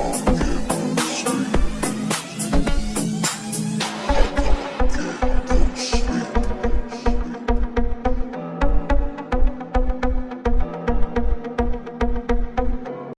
fall.